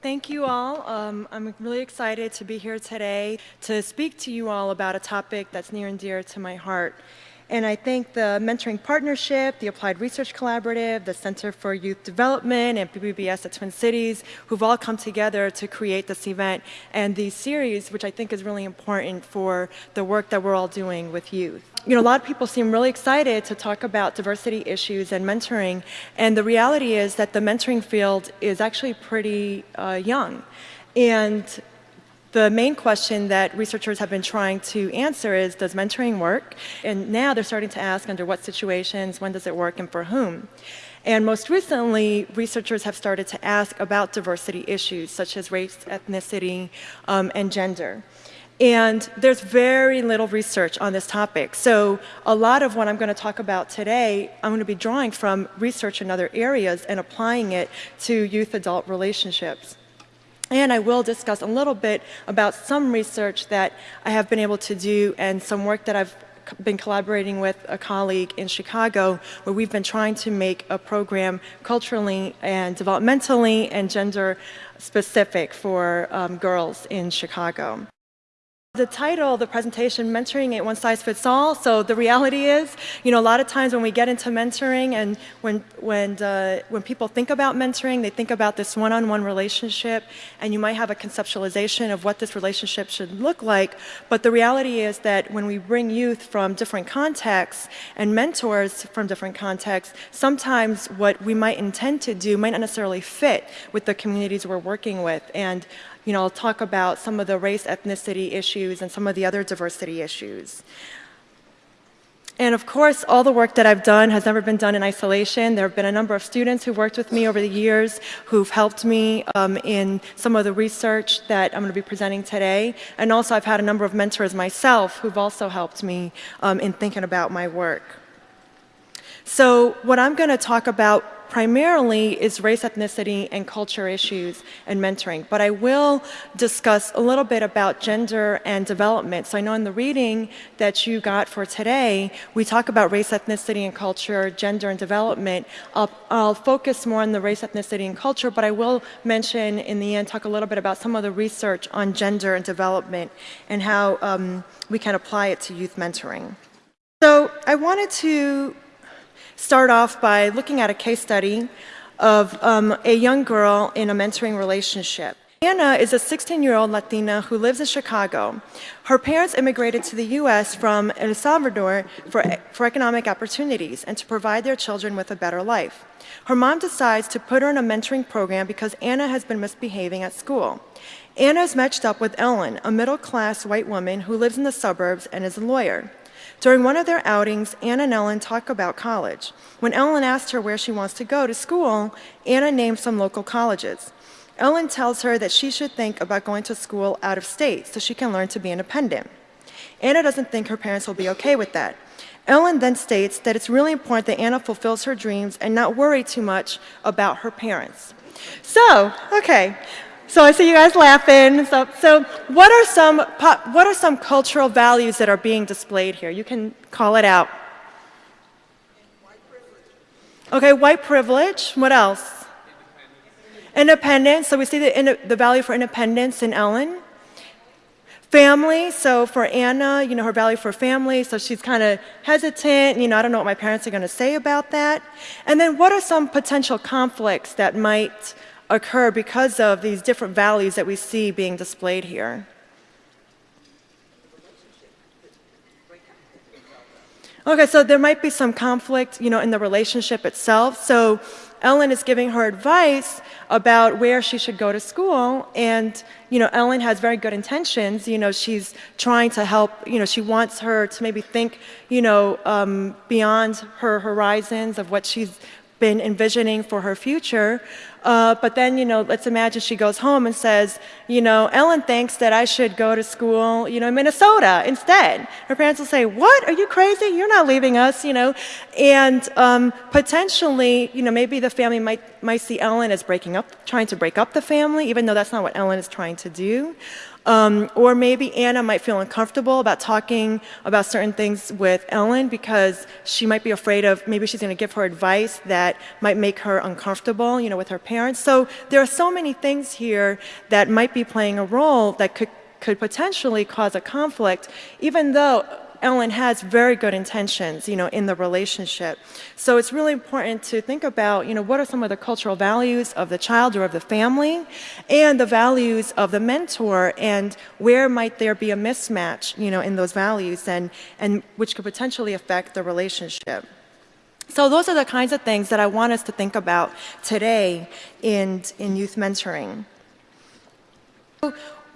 Thank you all. Um, I'm really excited to be here today to speak to you all about a topic that's near and dear to my heart. And I thank the Mentoring Partnership, the Applied Research Collaborative, the Center for Youth Development, and PBBS at Twin Cities, who've all come together to create this event and these series, which I think is really important for the work that we're all doing with youth you know, a lot of people seem really excited to talk about diversity issues and mentoring, and the reality is that the mentoring field is actually pretty uh, young. And the main question that researchers have been trying to answer is, does mentoring work? And now they're starting to ask under what situations, when does it work, and for whom? And most recently, researchers have started to ask about diversity issues such as race, ethnicity, um, and gender. And there's very little research on this topic. So a lot of what I'm going to talk about today, I'm going to be drawing from research in other areas and applying it to youth-adult relationships. And I will discuss a little bit about some research that I have been able to do and some work that I've been collaborating with a colleague in Chicago where we've been trying to make a program culturally and developmentally and gender specific for um, girls in Chicago. The title, the presentation, mentoring ain't one size fits all. So the reality is, you know, a lot of times when we get into mentoring and when, when, uh, when people think about mentoring, they think about this one-on-one -on -one relationship and you might have a conceptualization of what this relationship should look like. But the reality is that when we bring youth from different contexts and mentors from different contexts, sometimes what we might intend to do might not necessarily fit with the communities we're working with. And you know, I'll talk about some of the race, ethnicity issues and some of the other diversity issues. And of course, all the work that I've done has never been done in isolation. There have been a number of students who've worked with me over the years who've helped me um, in some of the research that I'm going to be presenting today. And also I've had a number of mentors myself who've also helped me um, in thinking about my work. So what I'm going to talk about primarily is race, ethnicity, and culture issues and mentoring. But I will discuss a little bit about gender and development. So I know in the reading that you got for today, we talk about race, ethnicity, and culture, gender, and development. I'll, I'll focus more on the race, ethnicity, and culture, but I will mention in the end, talk a little bit about some of the research on gender and development and how um, we can apply it to youth mentoring. So I wanted to start off by looking at a case study of um, a young girl in a mentoring relationship. Anna is a 16-year-old Latina who lives in Chicago. Her parents immigrated to the U.S. from El Salvador for, for economic opportunities and to provide their children with a better life. Her mom decides to put her in a mentoring program because Anna has been misbehaving at school. Anna is matched up with Ellen, a middle-class white woman who lives in the suburbs and is a lawyer. During one of their outings, Anna and Ellen talk about college. When Ellen asks her where she wants to go to school, Anna names some local colleges. Ellen tells her that she should think about going to school out of state so she can learn to be independent. Anna doesn't think her parents will be okay with that. Ellen then states that it's really important that Anna fulfills her dreams and not worry too much about her parents. So, okay, so I see you guys laughing. So, so what, are some, what are some cultural values that are being displayed here? You can call it out. Okay, white privilege. What else? Independence. So we see the, the value for independence in Ellen. Family, so for Anna, you know, her value for family, so she's kind of hesitant, you know, I don't know what my parents are going to say about that. And then what are some potential conflicts that might occur because of these different values that we see being displayed here. Okay, so there might be some conflict, you know, in the relationship itself. So Ellen is giving her advice about where she should go to school, and you know, Ellen has very good intentions. You know, she's trying to help. You know, she wants her to maybe think, you know, um, beyond her horizons of what she's been envisioning for her future. Uh, but then, you know, let's imagine she goes home and says, you know, Ellen thinks that I should go to school, you know, in Minnesota instead. Her parents will say, what? Are you crazy? You're not leaving us, you know. And um, potentially, you know, maybe the family might, might see Ellen as breaking up, trying to break up the family, even though that's not what Ellen is trying to do. Um, or maybe Anna might feel uncomfortable about talking about certain things with Ellen because she might be afraid of maybe she's going to give her advice that might make her uncomfortable, you know, with her parents. So there are so many things here that might be playing a role that could could potentially cause a conflict, even though Ellen has very good intentions, you know, in the relationship. So it's really important to think about, you know, what are some of the cultural values of the child or of the family and the values of the mentor and where might there be a mismatch, you know, in those values and, and which could potentially affect the relationship. So those are the kinds of things that I want us to think about today in, in youth mentoring.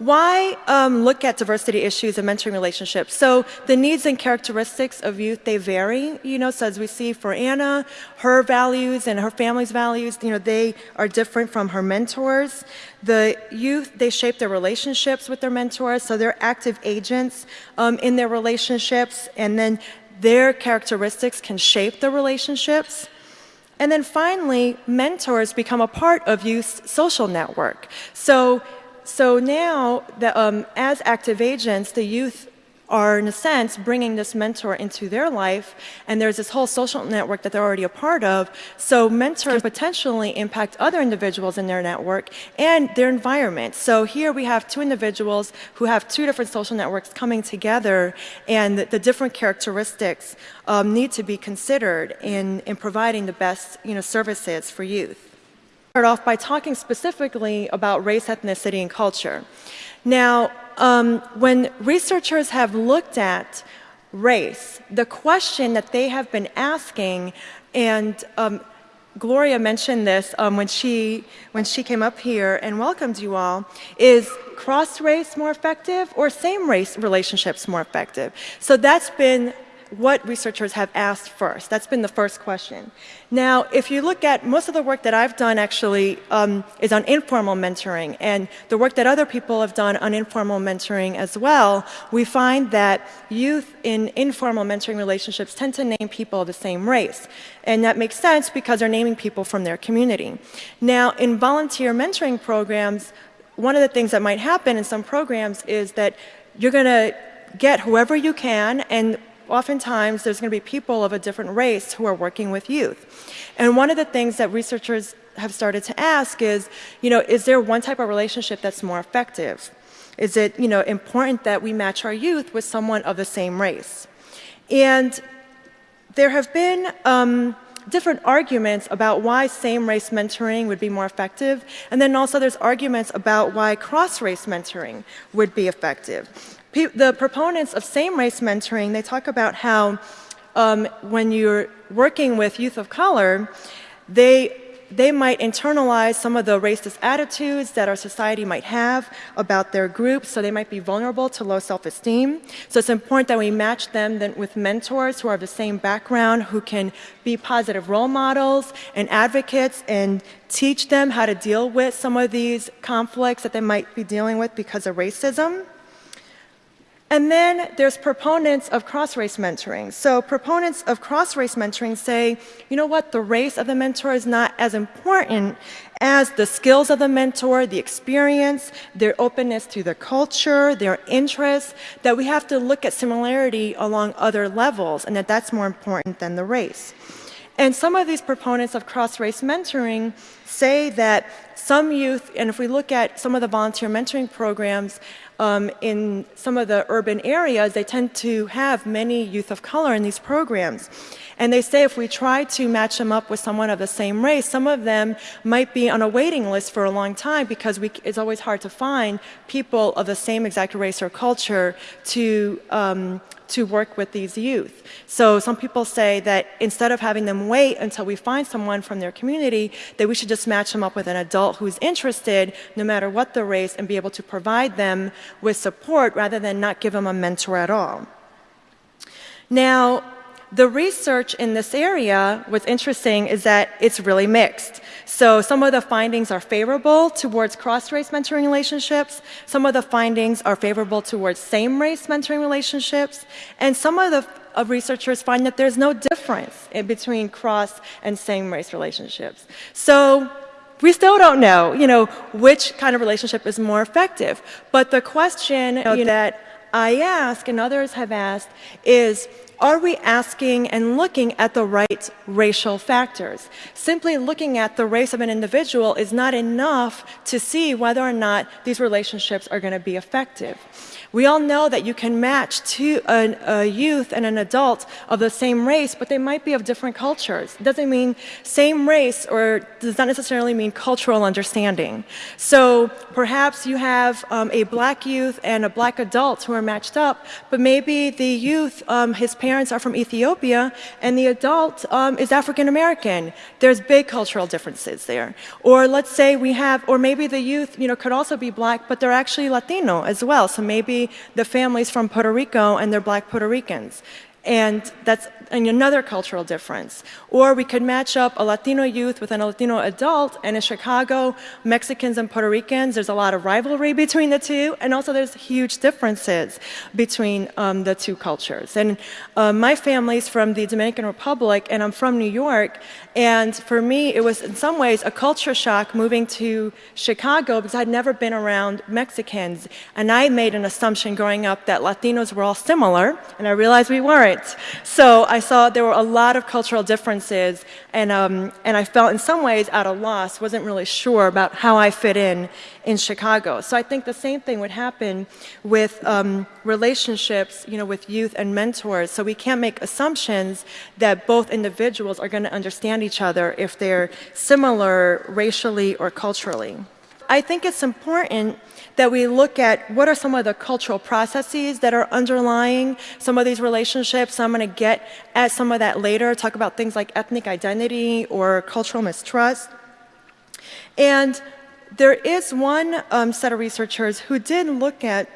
Why um, look at diversity issues and mentoring relationships? So the needs and characteristics of youth, they vary, you know, so as we see for Anna, her values and her family's values, you know, they are different from her mentors. The youth, they shape their relationships with their mentors, so they're active agents um, in their relationships, and then their characteristics can shape the relationships. And then finally, mentors become a part of youth's social network. So so now, the, um, as active agents, the youth are, in a sense, bringing this mentor into their life, and there's this whole social network that they're already a part of. So mentors potentially impact other individuals in their network and their environment. So here we have two individuals who have two different social networks coming together, and the, the different characteristics um, need to be considered in, in providing the best you know, services for youth start off by talking specifically about race, ethnicity, and culture. Now, um, when researchers have looked at race, the question that they have been asking, and um, Gloria mentioned this um, when, she, when she came up here and welcomed you all, is cross-race more effective or same-race relationships more effective? So that's been what researchers have asked first. That's been the first question. Now, if you look at most of the work that I've done actually um, is on informal mentoring, and the work that other people have done on informal mentoring as well, we find that youth in informal mentoring relationships tend to name people of the same race. And that makes sense because they're naming people from their community. Now, in volunteer mentoring programs, one of the things that might happen in some programs is that you're going to get whoever you can and oftentimes there's going to be people of a different race who are working with youth. And one of the things that researchers have started to ask is, you know, is there one type of relationship that's more effective? Is it, you know, important that we match our youth with someone of the same race? And there have been um, different arguments about why same-race mentoring would be more effective, and then also there's arguments about why cross-race mentoring would be effective the proponents of same-race mentoring, they talk about how um, when you're working with youth of color, they, they might internalize some of the racist attitudes that our society might have about their group, so they might be vulnerable to low self-esteem. So it's important that we match them then with mentors who are of the same background, who can be positive role models and advocates and teach them how to deal with some of these conflicts that they might be dealing with because of racism. And then there's proponents of cross-race mentoring. So proponents of cross-race mentoring say, you know what, the race of the mentor is not as important as the skills of the mentor, the experience, their openness to the culture, their interests, that we have to look at similarity along other levels and that that's more important than the race. And some of these proponents of cross-race mentoring say that some youth, and if we look at some of the volunteer mentoring programs, um, in some of the urban areas, they tend to have many youth of color in these programs. And they say if we try to match them up with someone of the same race, some of them might be on a waiting list for a long time because we, it's always hard to find people of the same exact race or culture to um, to work with these youth. So some people say that instead of having them wait until we find someone from their community, that we should just match them up with an adult who's interested, no matter what the race, and be able to provide them with support rather than not give them a mentor at all. Now, the research in this area, what's interesting is that it's really mixed. So some of the findings are favorable towards cross-race mentoring relationships, some of the findings are favorable towards same-race mentoring relationships, and some of the of researchers find that there's no difference between cross and same-race relationships. So we still don't know, you know, which kind of relationship is more effective. But the question you know, that I ask and others have asked is, are we asking and looking at the right racial factors? Simply looking at the race of an individual is not enough to see whether or not these relationships are going to be effective. We all know that you can match two, a, a, youth and an adult of the same race, but they might be of different cultures. It doesn't mean same race or does not necessarily mean cultural understanding. So perhaps you have um, a black youth and a black adult who are matched up, but maybe the youth, um, his parents are from Ethiopia, and the adult um, is African American. There's big cultural differences there. Or let's say we have, or maybe the youth, you know, could also be black, but they're actually Latino as well. So maybe the families from Puerto Rico and they're black Puerto Ricans. And that's another cultural difference. Or we could match up a Latino youth with a Latino adult, and in Chicago, Mexicans and Puerto Ricans, there's a lot of rivalry between the two, and also there's huge differences between um, the two cultures. And uh, my family's from the Dominican Republic, and I'm from New York, and for me, it was in some ways a culture shock moving to Chicago because I'd never been around Mexicans, and I made an assumption growing up that Latinos were all similar, and I realized we weren't. So I saw there were a lot of cultural differences, and, um, and I felt in some ways at a loss, wasn't really sure about how I fit in in Chicago. So I think the same thing would happen with um, relationships, you know, with youth and mentors. So we can't make assumptions that both individuals are going to understand each other if they're similar racially or culturally. I think it's important that we look at what are some of the cultural processes that are underlying some of these relationships. I'm going to get at some of that later, talk about things like ethnic identity or cultural mistrust. And there is one um, set of researchers who did look at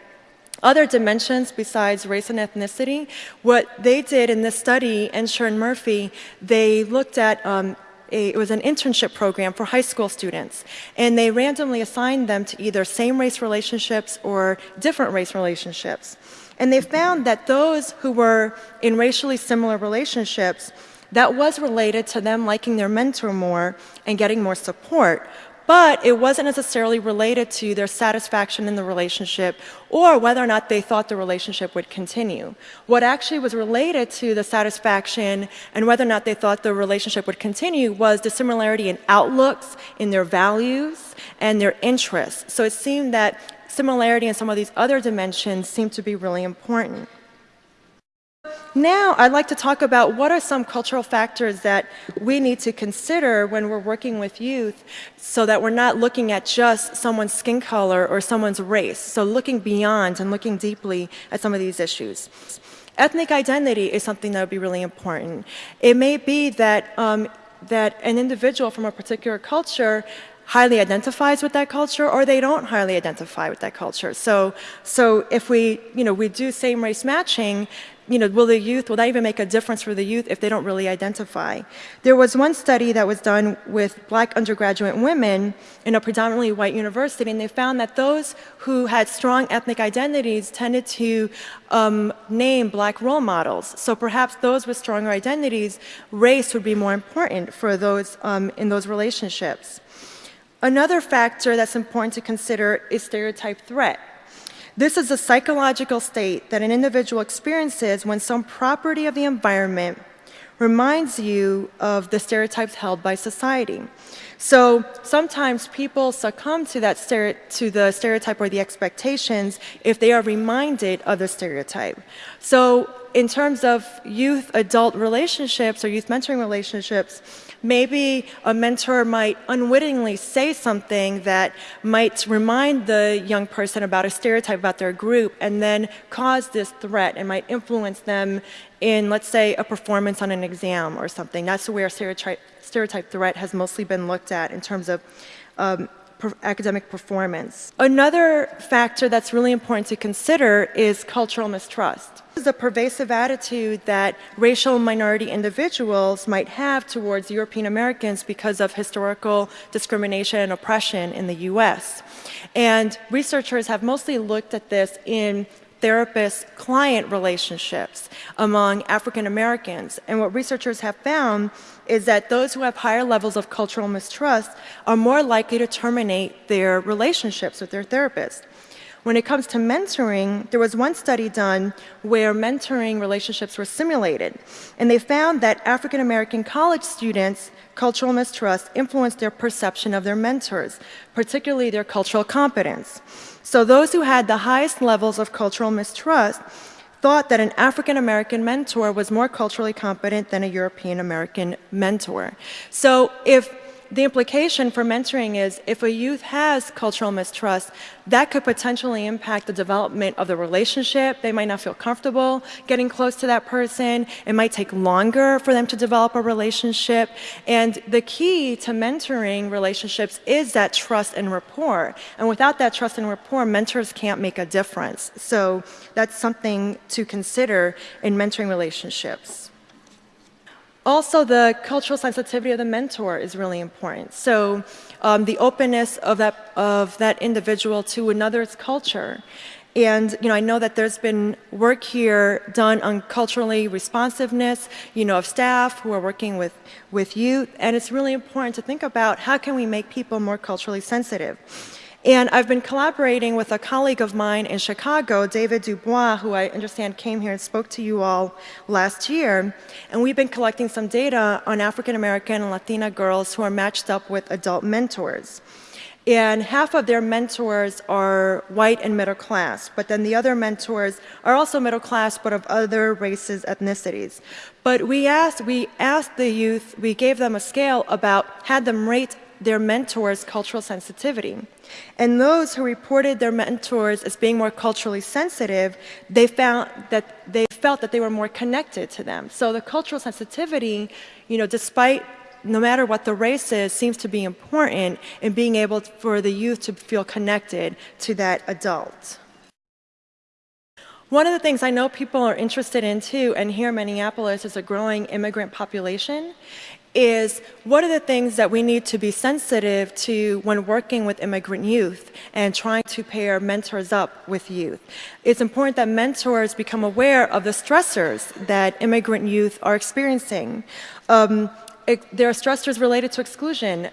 other dimensions besides race and ethnicity. What they did in this study, Ensher and Murphy, they looked at um, a, it was an internship program for high school students. And they randomly assigned them to either same race relationships or different race relationships. And they found that those who were in racially similar relationships, that was related to them liking their mentor more and getting more support but it wasn't necessarily related to their satisfaction in the relationship or whether or not they thought the relationship would continue. What actually was related to the satisfaction and whether or not they thought the relationship would continue was the similarity in outlooks, in their values, and their interests. So it seemed that similarity in some of these other dimensions seemed to be really important. Now, I'd like to talk about what are some cultural factors that we need to consider when we're working with youth so that we're not looking at just someone's skin color or someone's race. So looking beyond and looking deeply at some of these issues. Ethnic identity is something that would be really important. It may be that, um, that an individual from a particular culture highly identifies with that culture or they don't highly identify with that culture. So, so if we, you know, we do same race matching, you know, will the youth, will that even make a difference for the youth if they don't really identify? There was one study that was done with black undergraduate women in a predominantly white university, and they found that those who had strong ethnic identities tended to um, name black role models. So perhaps those with stronger identities, race would be more important for those um, in those relationships. Another factor that's important to consider is stereotype threat. This is a psychological state that an individual experiences when some property of the environment reminds you of the stereotypes held by society. So sometimes people succumb to that to the stereotype or the expectations if they are reminded of the stereotype. So in terms of youth adult relationships or youth mentoring relationships, maybe a mentor might unwittingly say something that might remind the young person about a stereotype about their group and then cause this threat and might influence them in, let's say, a performance on an exam or something. That's where stereotype, stereotype threat has mostly been looked at in terms of um, per academic performance. Another factor that's really important to consider is cultural mistrust. This is a pervasive attitude that racial minority individuals might have towards European Americans because of historical discrimination and oppression in the US. And researchers have mostly looked at this in therapist-client relationships among African Americans. And what researchers have found is that those who have higher levels of cultural mistrust are more likely to terminate their relationships with their therapist. When it comes to mentoring, there was one study done where mentoring relationships were simulated, and they found that African American college students' cultural mistrust influenced their perception of their mentors, particularly their cultural competence. So those who had the highest levels of cultural mistrust thought that an African American mentor was more culturally competent than a European American mentor. So if the implication for mentoring is if a youth has cultural mistrust, that could potentially impact the development of the relationship. They might not feel comfortable getting close to that person. It might take longer for them to develop a relationship. And the key to mentoring relationships is that trust and rapport. And without that trust and rapport, mentors can't make a difference. So that's something to consider in mentoring relationships. Also, the cultural sensitivity of the mentor is really important. So um, the openness of that, of that individual to another's culture. And you know, I know that there's been work here done on culturally responsiveness, you know, of staff who are working with, with youth, and it's really important to think about how can we make people more culturally sensitive. And I've been collaborating with a colleague of mine in Chicago, David DuBois, who I understand came here and spoke to you all last year. And we've been collecting some data on African American and Latina girls who are matched up with adult mentors. And half of their mentors are white and middle class, but then the other mentors are also middle class, but of other races, ethnicities. But we asked, we asked the youth, we gave them a scale about, had them rate their mentors' cultural sensitivity. And those who reported their mentors as being more culturally sensitive, they found that they felt that they were more connected to them. So the cultural sensitivity, you know, despite no matter what the race is, seems to be important in being able for the youth to feel connected to that adult. One of the things I know people are interested in too, and here in Minneapolis is a growing immigrant population, is what are the things that we need to be sensitive to when working with immigrant youth and trying to pair mentors up with youth. It's important that mentors become aware of the stressors that immigrant youth are experiencing. Um, it, there are stressors related to exclusion.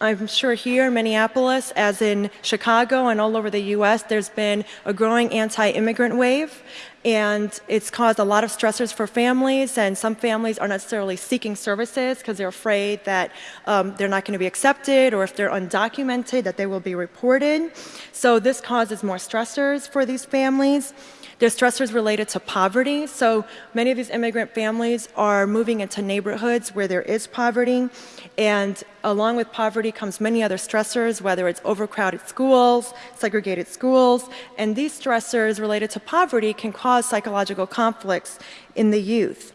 I'm sure here in Minneapolis, as in Chicago and all over the US, there's been a growing anti-immigrant wave and it's caused a lot of stressors for families and some families are necessarily seeking services because they're afraid that um, they're not going to be accepted or if they're undocumented that they will be reported. So this causes more stressors for these families. There's stressors related to poverty. So many of these immigrant families are moving into neighborhoods where there is poverty. And along with poverty comes many other stressors, whether it's overcrowded schools, segregated schools. And these stressors related to poverty can cause psychological conflicts in the youth.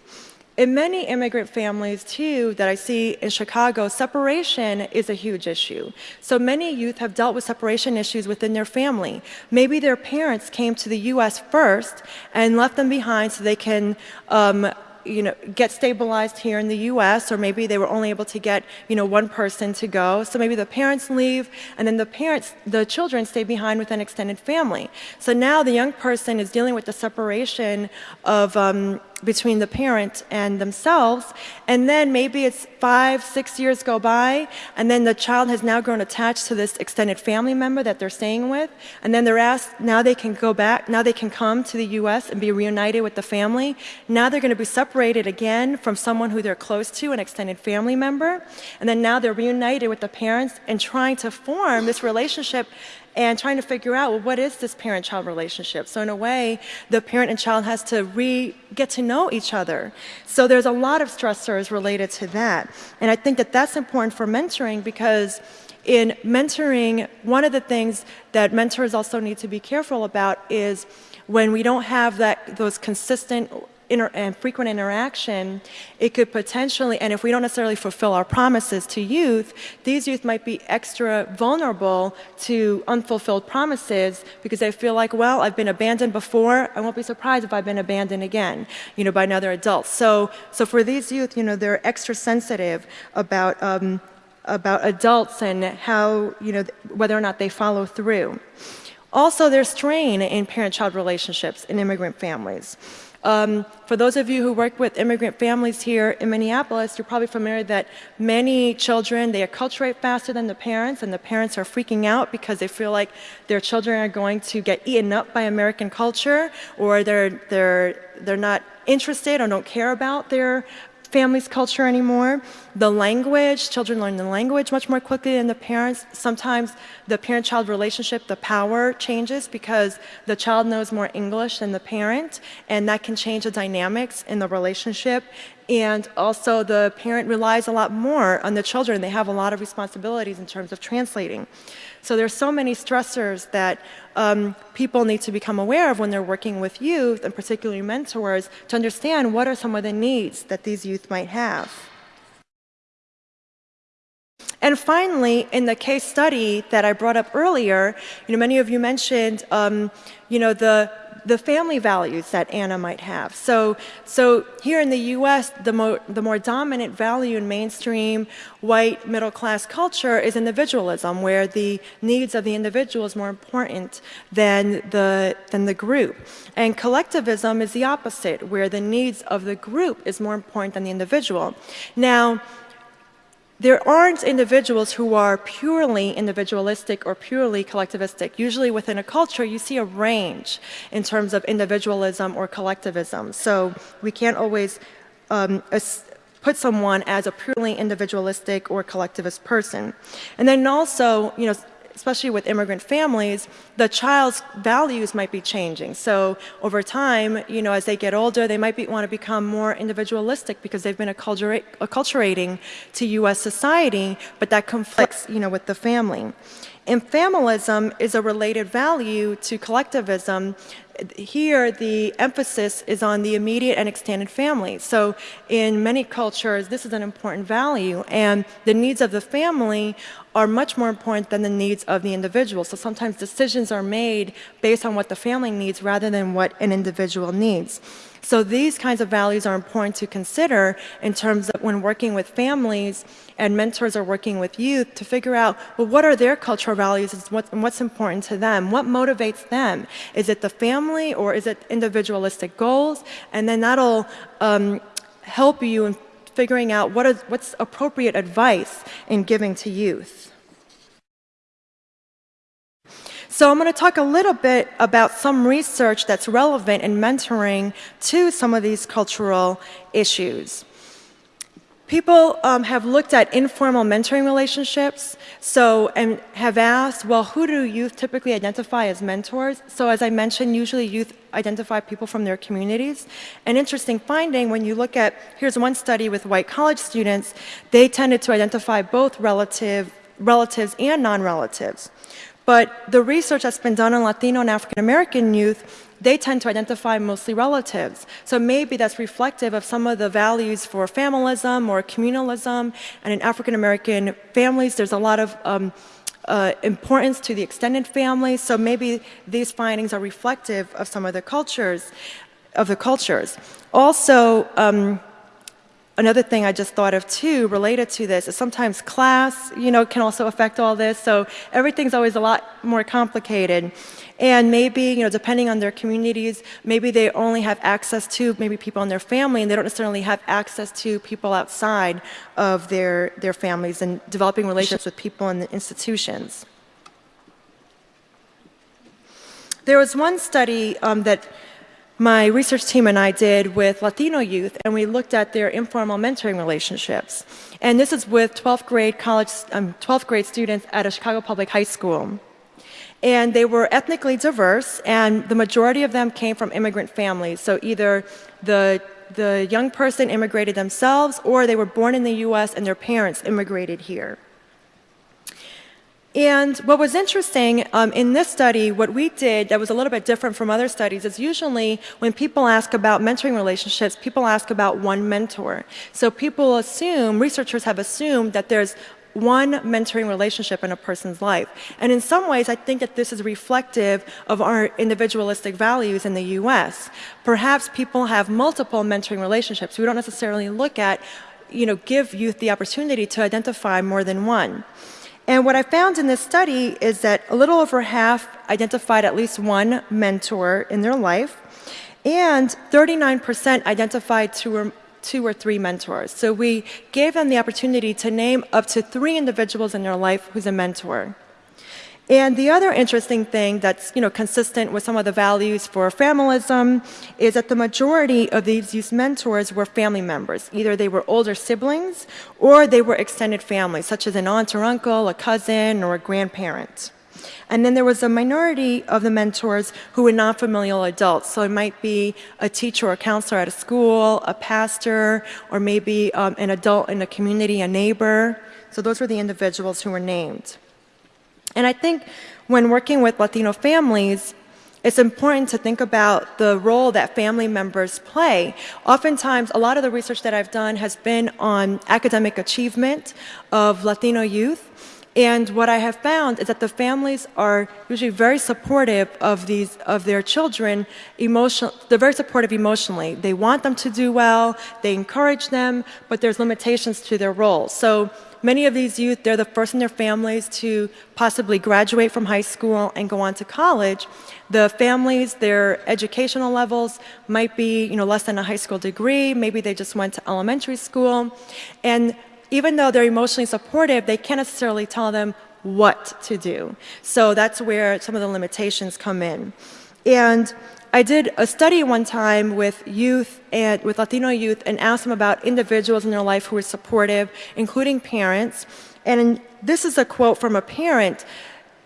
In many immigrant families, too, that I see in Chicago, separation is a huge issue. So many youth have dealt with separation issues within their family. Maybe their parents came to the U.S. first and left them behind so they can um, you know, get stabilized here in the US, or maybe they were only able to get, you know, one person to go. So maybe the parents leave, and then the parents, the children stay behind with an extended family. So now the young person is dealing with the separation of um, between the parent and themselves. And then maybe it's five, six years go by, and then the child has now grown attached to this extended family member that they're staying with. And then they're asked, now they can go back, now they can come to the US and be reunited with the family. Now they're going to be separated again from someone who they're close to, an extended family member. And then now they're reunited with the parents and trying to form this relationship and trying to figure out, well, what is this parent-child relationship? So in a way, the parent and child has to re get to know each other. So there's a lot of stressors related to that. And I think that that's important for mentoring because in mentoring, one of the things that mentors also need to be careful about is when we don't have that, those consistent inter and frequent interaction, it could potentially, and if we don't necessarily fulfill our promises to youth, these youth might be extra vulnerable to unfulfilled promises because they feel like, well, I've been abandoned before, I won't be surprised if I've been abandoned again, you know, by another adult. So, so for these youth, you know, they're extra sensitive about, um, about adults and how, you know, whether or not they follow through. Also, there's strain in parent-child relationships in immigrant families. Um, for those of you who work with immigrant families here in Minneapolis, you're probably familiar that many children, they acculturate faster than the parents, and the parents are freaking out because they feel like their children are going to get eaten up by American culture, or they're, they're, they're not interested or don't care about their family's culture anymore. The language, children learn the language much more quickly than the parents. Sometimes the parent-child relationship, the power changes because the child knows more English than the parent, and that can change the dynamics in the relationship. And also the parent relies a lot more on the children. They have a lot of responsibilities in terms of translating. So there's so many stressors that um, people need to become aware of when they're working with youth, and particularly mentors, to understand what are some of the needs that these youth might have. And finally, in the case study that I brought up earlier, you know, many of you mentioned, um, you know, the the family values that Anna might have. So, so here in the US, the more, the more dominant value in mainstream white middle class culture is individualism, where the needs of the individual is more important than the, than the group. And collectivism is the opposite, where the needs of the group is more important than the individual. Now, there aren't individuals who are purely individualistic or purely collectivistic. Usually within a culture, you see a range in terms of individualism or collectivism. So we can't always um, put someone as a purely individualistic or collectivist person. And then also, you know, especially with immigrant families, the child's values might be changing. So over time, you know, as they get older, they might be, want to become more individualistic because they've been acculturating to U.S. society, but that conflicts, you know, with the family. And familism is a related value to collectivism here the emphasis is on the immediate and extended family. So in many cultures, this is an important value and the needs of the family are much more important than the needs of the individual. So sometimes decisions are made based on what the family needs rather than what an individual needs. So these kinds of values are important to consider in terms of when working with families and mentors are working with youth to figure out, well, what are their cultural values and what's important to them? What motivates them? Is it the family or is it individualistic goals? And then that'll um, help you in figuring out what is, what's appropriate advice in giving to youth. So I'm going to talk a little bit about some research that's relevant in mentoring to some of these cultural issues. People um, have looked at informal mentoring relationships, so and have asked, well, who do youth typically identify as mentors? So as I mentioned, usually youth identify people from their communities. An interesting finding when you look at, here's one study with white college students, they tended to identify both relative, relatives and non-relatives. But the research that's been done on Latino and African American youth, they tend to identify mostly relatives. So maybe that's reflective of some of the values for familism or communalism. And in African American families, there's a lot of um, uh, importance to the extended family. So maybe these findings are reflective of some of the cultures, of the cultures. Also, um, Another thing I just thought of too, related to this, is sometimes class, you know, can also affect all this. So everything's always a lot more complicated. And maybe, you know, depending on their communities, maybe they only have access to maybe people in their family and they don't necessarily have access to people outside of their, their families and developing relationships with people in the institutions. There was one study um, that my research team and I did with Latino youth, and we looked at their informal mentoring relationships. And this is with 12th grade college, um, 12th grade students at a Chicago public high school. And they were ethnically diverse, and the majority of them came from immigrant families. So either the the young person immigrated themselves, or they were born in the U.S. and their parents immigrated here. And what was interesting um, in this study, what we did that was a little bit different from other studies is usually when people ask about mentoring relationships, people ask about one mentor. So people assume, researchers have assumed that there's one mentoring relationship in a person's life. And in some ways, I think that this is reflective of our individualistic values in the US. Perhaps people have multiple mentoring relationships. We don't necessarily look at, you know, give youth the opportunity to identify more than one. And what I found in this study is that a little over half identified at least one mentor in their life, and 39% identified two or, two or three mentors. So we gave them the opportunity to name up to three individuals in their life who's a mentor. And the other interesting thing that's you know, consistent with some of the values for familism is that the majority of these youth mentors were family members. Either they were older siblings or they were extended families, such as an aunt or uncle, a cousin, or a grandparent. And then there was a minority of the mentors who were non-familial adults. So it might be a teacher or a counselor at a school, a pastor, or maybe um, an adult in a community, a neighbor. So those were the individuals who were named. And I think when working with Latino families, it's important to think about the role that family members play. Oftentimes, a lot of the research that I've done has been on academic achievement of Latino youth. And what I have found is that the families are usually very supportive of these of their children emotional they're very supportive emotionally. They want them to do well, they encourage them, but there's limitations to their role. So Many of these youth, they're the first in their families to possibly graduate from high school and go on to college. The families, their educational levels might be, you know, less than a high school degree. Maybe they just went to elementary school. And even though they're emotionally supportive, they can't necessarily tell them what to do. So that's where some of the limitations come in. And I did a study one time with youth and with Latino youth and asked them about individuals in their life who were supportive, including parents. And this is a quote from a parent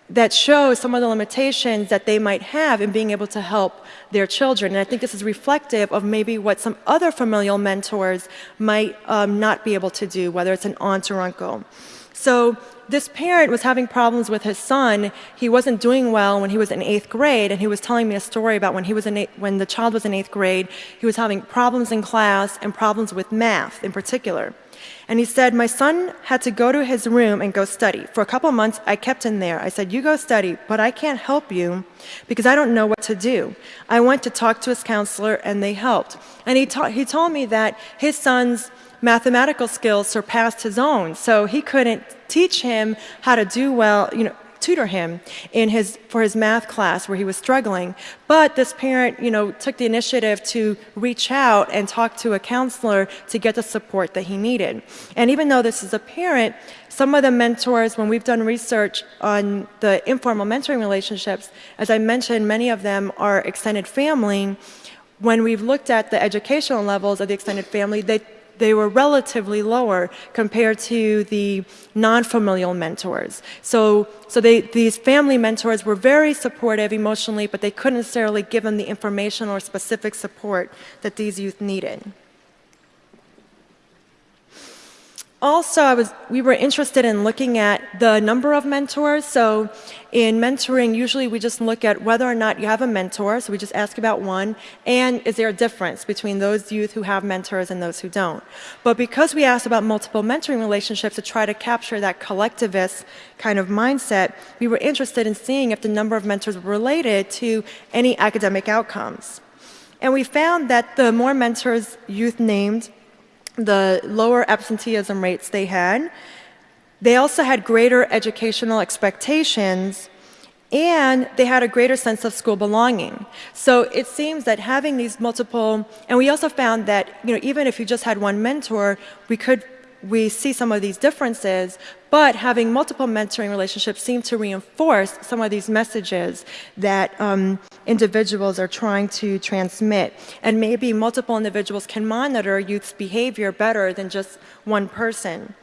that shows some of the limitations that they might have in being able to help their children. And I think this is reflective of maybe what some other familial mentors might um, not be able to do, whether it's an aunt or uncle. So this parent was having problems with his son. He wasn't doing well when he was in eighth grade, and he was telling me a story about when he was in when the child was in eighth grade. He was having problems in class and problems with math in particular. And he said, My son had to go to his room and go study. For a couple months, I kept him there. I said, You go study, but I can't help you because I don't know what to do. I went to talk to his counselor, and they helped. And he, ta- he told me that his son's mathematical skills surpassed his own, so he couldn't teach him how to do well, you know, tutor him in his for his math class where he was struggling. But this parent you know took the initiative to reach out and talk to a counselor to get the support that he needed. And even though this is a parent some of the mentors when we've done research on the informal mentoring relationships as i mentioned many of them are extended family. When we've looked at the educational levels of the extended family they they were relatively lower compared to the non-familial mentors. So, so they, these family mentors were very supportive emotionally, but they couldn't necessarily give them the information or specific support that these youth needed. Also, I was, we were interested in looking at the number of mentors. So in mentoring, usually we just look at whether or not you have a mentor. So we just ask about one. And is there a difference between those youth who have mentors and those who don't? But because we asked about multiple mentoring relationships to try to capture that collectivist kind of mindset, we were interested in seeing if the number of mentors were related to any academic outcomes. And we found that the more mentors youth named, the lower absenteeism rates they had. They also had greater educational expectations and they had a greater sense of school belonging. So it seems that having these multiple, and we also found that, you know, even if you just had one mentor, we could we see some of these differences, but having multiple mentoring relationships seem to reinforce some of these messages that um, individuals are trying to transmit. And maybe multiple individuals can monitor youth's behavior better than just one person.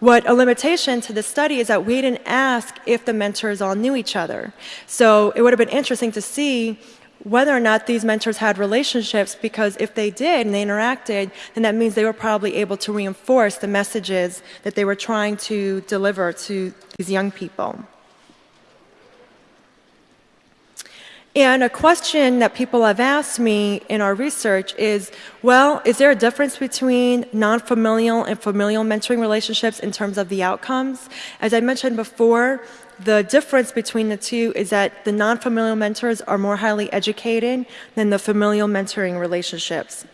What a limitation to the study is that we didn't ask if the mentors all knew each other. So it would have been interesting to see whether or not these mentors had relationships because if they did and they interacted, then that means they were probably able to reinforce the messages that they were trying to deliver to these young people. And a question that people have asked me in our research is, well, is there a difference between non-familial and familial mentoring relationships in terms of the outcomes? As I mentioned before, the difference between the two is that the non-familial mentors are more highly educated than the familial mentoring relationships.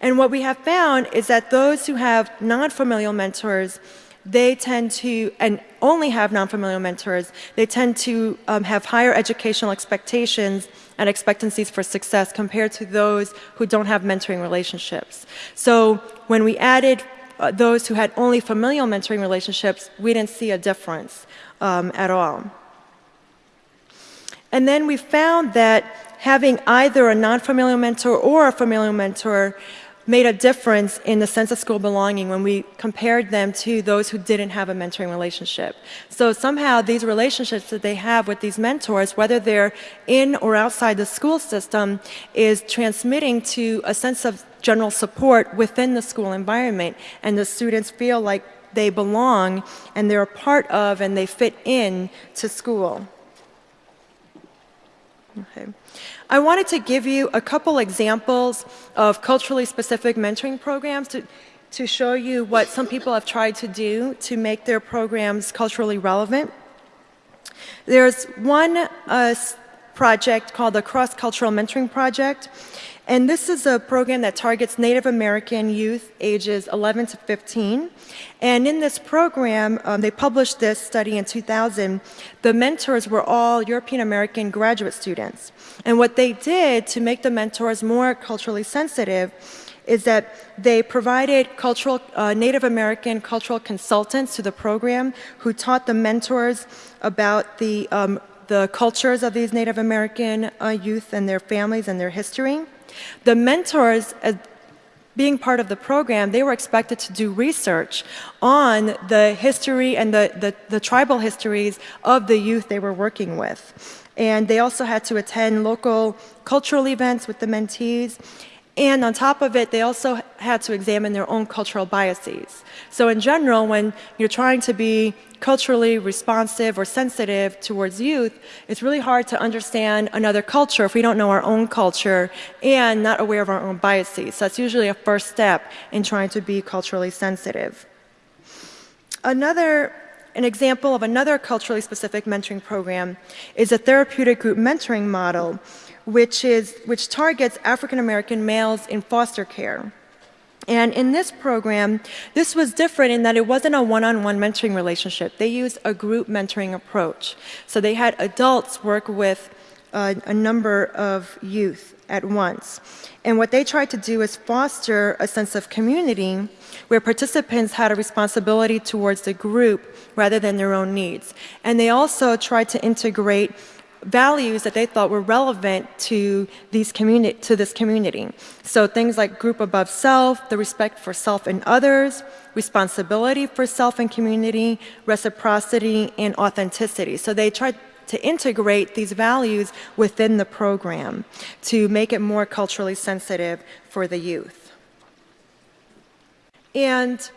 And what we have found is that those who have non-familial mentors, they tend to, and only have non-familial mentors, they tend to um, have higher educational expectations and expectancies for success compared to those who don't have mentoring relationships. So when we added uh, those who had only familial mentoring relationships, we didn't see a difference um, at all. And then we found that having either a non-familial mentor or a familial mentor made a difference in the sense of school belonging when we compared them to those who didn't have a mentoring relationship. So somehow these relationships that they have with these mentors, whether they're in or outside the school system, is transmitting to a sense of general support within the school environment. And the students feel like they belong and they're a part of and they fit in to school. Okay. I wanted to give you a couple examples of culturally specific mentoring programs to, to show you what some people have tried to do to make their programs culturally relevant. There's one uh, project called the Cross-Cultural Mentoring Project, and this is a program that targets Native American youth ages 11 to 15. And in this program, um, they published this study in 2000. The mentors were all European American graduate students. And what they did to make the mentors more culturally sensitive is that they provided cultural, uh, Native American cultural consultants to the program who taught the mentors about the, um, the cultures of these Native American uh, youth and their families and their history. The mentors, as being part of the program, they were expected to do research on the history and the, the, the, tribal histories of the youth they were working with. And they also had to attend local cultural events with the mentees. And on top of it, they also had to examine their own cultural biases. So in general, when you're trying to be culturally responsive or sensitive towards youth, it's really hard to understand another culture if we don't know our own culture and not aware of our own biases. So that's usually a first step in trying to be culturally sensitive. Another an example of another culturally specific mentoring program is a therapeutic group mentoring model which, is, which targets African American males in foster care. And in this program, this was different in that it wasn't a one-on-one -on -one mentoring relationship. They used a group mentoring approach. So they had adults work with uh, a number of youth at once. And what they tried to do is foster a sense of community where participants had a responsibility towards the group rather than their own needs. And they also tried to integrate values that they thought were relevant to, these communi to this community. So things like group above self, the respect for self and others, responsibility for self and community, reciprocity, and authenticity. So they tried to integrate these values within the program to make it more culturally sensitive for the youth. And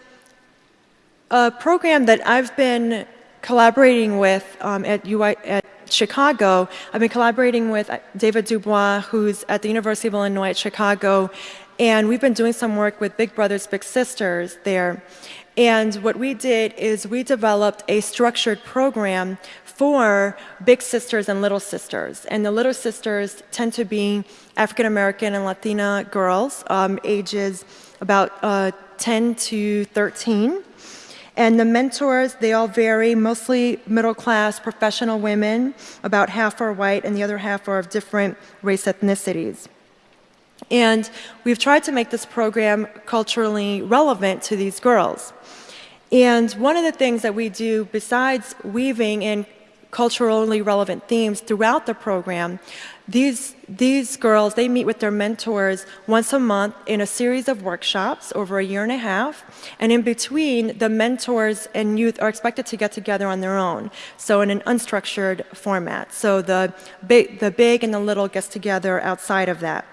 a program that I've been collaborating with um, at, UI, at Chicago, I've been collaborating with David DuBois, who's at the University of Illinois at Chicago, and we've been doing some work with Big Brothers Big Sisters there. And what we did is we developed a structured program for big sisters and little sisters. And the little sisters tend to be African American and Latina girls, um, ages about uh, 10 to 13. And the mentors, they all vary, mostly middle class professional women, about half are white and the other half are of different race ethnicities. And we've tried to make this program culturally relevant to these girls. And one of the things that we do besides weaving in culturally relevant themes throughout the program these, these girls, they meet with their mentors once a month in a series of workshops over a year and a half. And in between, the mentors and youth are expected to get together on their own. So in an unstructured format. So the big, the big and the little gets together outside of that.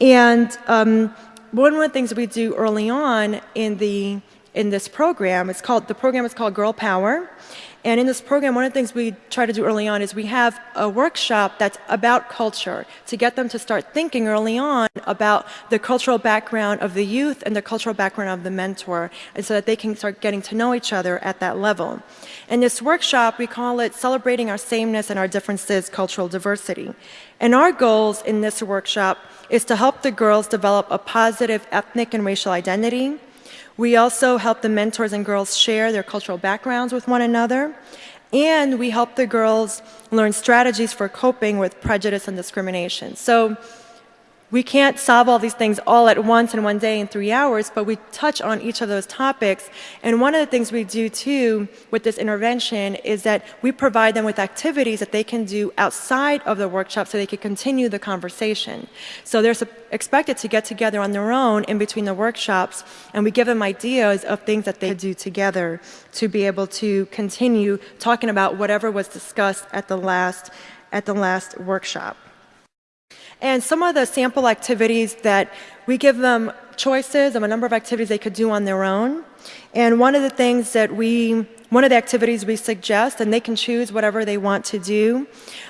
And um, one of the things we do early on in the in this program, it's called the program is called Girl Power, and in this program, one of the things we try to do early on is we have a workshop that's about culture to get them to start thinking early on about the cultural background of the youth and the cultural background of the mentor, and so that they can start getting to know each other at that level. In this workshop, we call it Celebrating Our Sameness and Our Differences, Cultural Diversity. And our goals in this workshop is to help the girls develop a positive ethnic and racial identity, We also help the mentors and girls share their cultural backgrounds with one another. And we help the girls learn strategies for coping with prejudice and discrimination. So we can't solve all these things all at once in one day in three hours, but we touch on each of those topics. And one of the things we do too with this intervention is that we provide them with activities that they can do outside of the workshop so they can continue the conversation. So they're expected to get together on their own in between the workshops, and we give them ideas of things that they could do together to be able to continue talking about whatever was discussed at the last, at the last workshop. And some of the sample activities that we give them choices of a number of activities they could do on their own. And one of the things that we one of the activities we suggest, and they can choose whatever they want to do.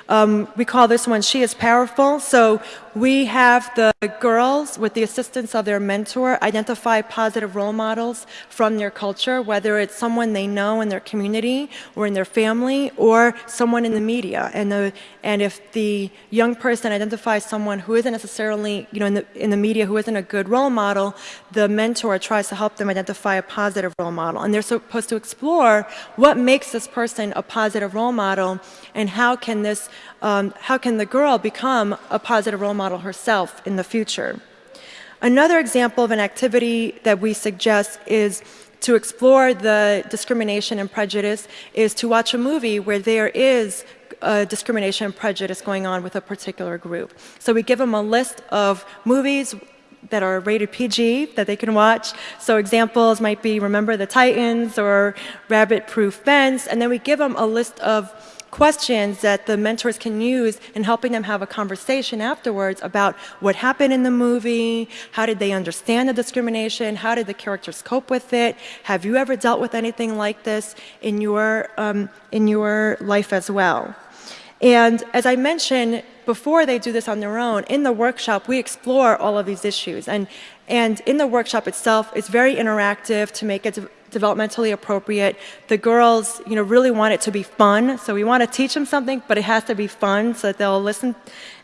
Um, we call this one She is Powerful. So we have the girls, with the assistance of their mentor, identify positive role models from their culture, whether it's someone they know in their community or in their family or someone in the media. And, the, and if the young person identifies someone who isn't necessarily, you know, in the, in the media who isn't a good role model, the mentor tries to help them identify a positive role model. And they're supposed to explore what makes this person a positive role model and how can this, um, how can the girl become a positive role model herself in the future. Another example of an activity that we suggest is to explore the discrimination and prejudice is to watch a movie where there is discrimination and prejudice going on with a particular group. So we give them a list of movies that are rated PG that they can watch. So examples might be Remember the Titans or Rabbit Proof Fence. And then we give them a list of questions that the mentors can use in helping them have a conversation afterwards about what happened in the movie, how did they understand the discrimination, how did the characters cope with it, have you ever dealt with anything like this in your, um, in your life as well. And as I mentioned, before they do this on their own, in the workshop, we explore all of these issues. And, and in the workshop itself, it's very interactive to make it de developmentally appropriate. The girls, you know, really want it to be fun. So we want to teach them something, but it has to be fun so that they'll listen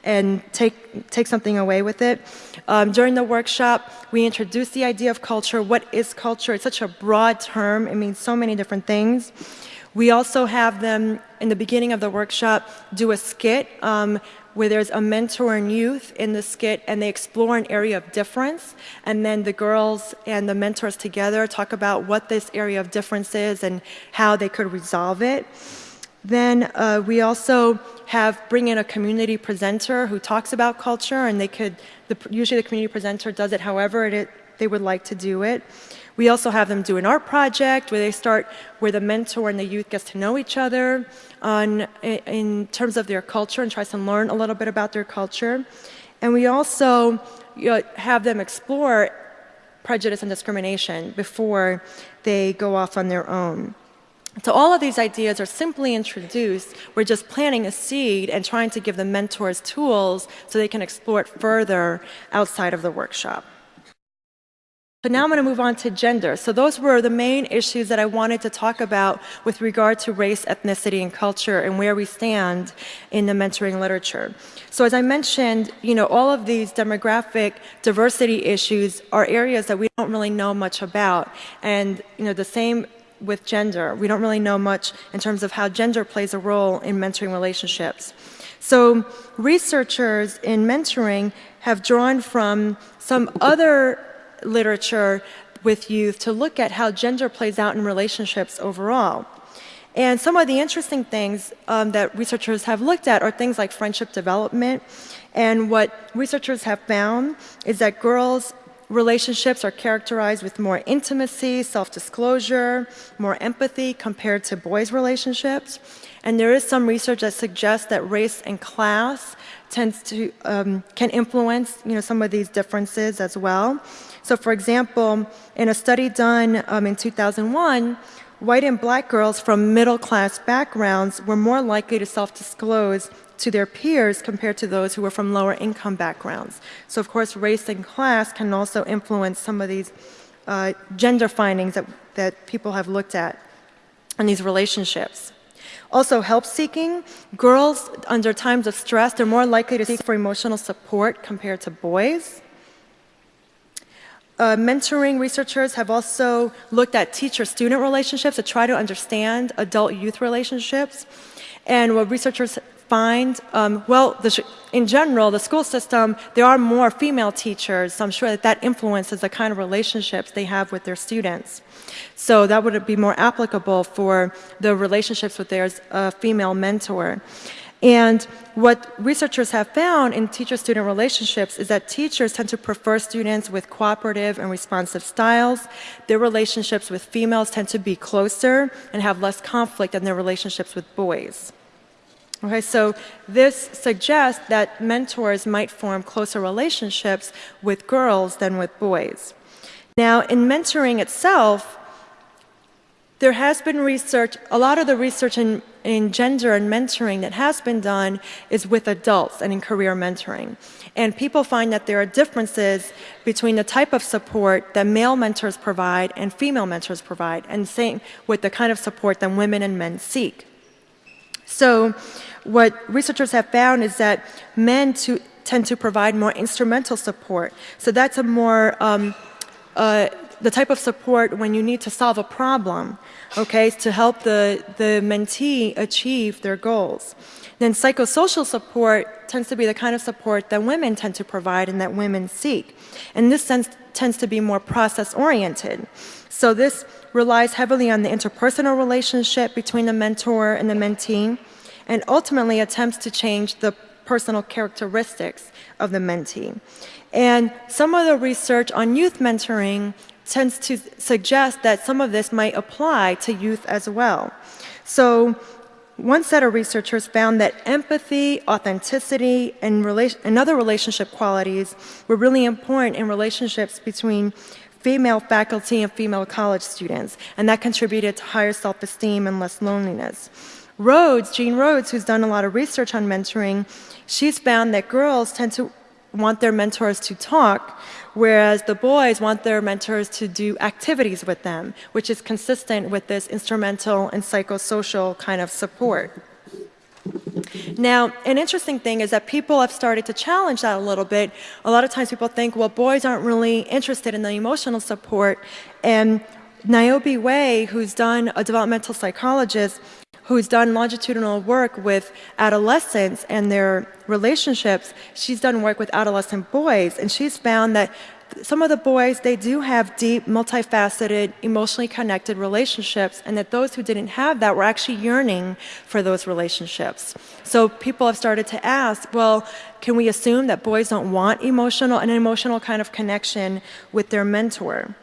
and take, take something away with it. Um, during the workshop, we introduce the idea of culture. What is culture? It's such a broad term. It means so many different things. We also have them, in the beginning of the workshop, do a skit um, where there's a mentor and youth in the skit and they explore an area of difference and then the girls and the mentors together talk about what this area of difference is and how they could resolve it. Then uh, we also have bring in a community presenter who talks about culture and they could, the, usually the community presenter does it however it, they would like to do it. We also have them do an art project where they start, where the mentor and the youth gets to know each other on, in terms of their culture and tries to learn a little bit about their culture. And we also you know, have them explore prejudice and discrimination before they go off on their own. So all of these ideas are simply introduced. We're just planting a seed and trying to give the mentors tools so they can explore it further outside of the workshop. So now I'm going to move on to gender. So those were the main issues that I wanted to talk about with regard to race, ethnicity, and culture and where we stand in the mentoring literature. So as I mentioned, you know, all of these demographic diversity issues are areas that we don't really know much about. And, you know, the same with gender. We don't really know much in terms of how gender plays a role in mentoring relationships. So researchers in mentoring have drawn from some other literature with youth to look at how gender plays out in relationships overall. And some of the interesting things um, that researchers have looked at are things like friendship development. And what researchers have found is that girls' relationships are characterized with more intimacy, self-disclosure, more empathy compared to boys' relationships. And there is some research that suggests that race and class tends to, um, can influence you know, some of these differences as well. So for example, in a study done um, in 2001, white and black girls from middle class backgrounds were more likely to self-disclose to their peers compared to those who were from lower income backgrounds. So of course, race and class can also influence some of these uh, gender findings that, that people have looked at in these relationships. Also, help seeking. Girls, under times of stress, they're more likely to seek for emotional support compared to boys. uh, mentoring researchers have also looked at teacher-student relationships to try to understand adult-youth relationships. And what researchers find, um, well, the, in general, the school system, there are more female teachers, so I'm sure that that influences the kind of relationships they have with their students. So that would be more applicable for the relationships with their uh, female mentor. And what researchers have found in teacher-student relationships is that teachers tend to prefer students with cooperative and responsive styles. Their relationships with females tend to be closer and have less conflict than their relationships with boys. Okay, so this suggests that mentors might form closer relationships with girls than with boys. Now, in mentoring itself, there has been research, a lot of the research in, in gender and mentoring that has been done is with adults and in career mentoring. And people find that there are differences between the type of support that male mentors provide and female mentors provide, and same with the kind of support that women and men seek. So what researchers have found is that men to, tend to provide more instrumental support. So that's a more um, uh, the type of support when you need to solve a problem, okay, to help the, the mentee achieve their goals. Then psychosocial support tends to be the kind of support that women tend to provide and that women seek. And this sense tends to be more process oriented. So this relies heavily on the interpersonal relationship between the mentor and the mentee and ultimately attempts to change the personal characteristics of the mentee. And some of the research on youth mentoring tends to suggest that some of this might apply to youth as well. So one set of researchers found that empathy, authenticity, and, and other relationship qualities were really important in relationships between female faculty and female college students, and that contributed to higher self-esteem and less loneliness. Rhodes, Jean Rhodes, who's done a lot of research on mentoring, she's found that girls tend to want their mentors to talk, whereas the boys want their mentors to do activities with them, which is consistent with this instrumental and psychosocial kind of support. Now, an interesting thing is that people have started to challenge that a little bit. A lot of times people think, well, boys aren't really interested in the emotional support. And Niobe Way, who's done a developmental psychologist, who's done longitudinal work with adolescents and their relationships. She's done work with adolescent boys, and she's found that some of the boys, they do have deep, multifaceted, emotionally connected relationships, and that those who didn't have that were actually yearning for those relationships. So people have started to ask, well, can we assume that boys don't want emotional, an emotional kind of connection with their mentor?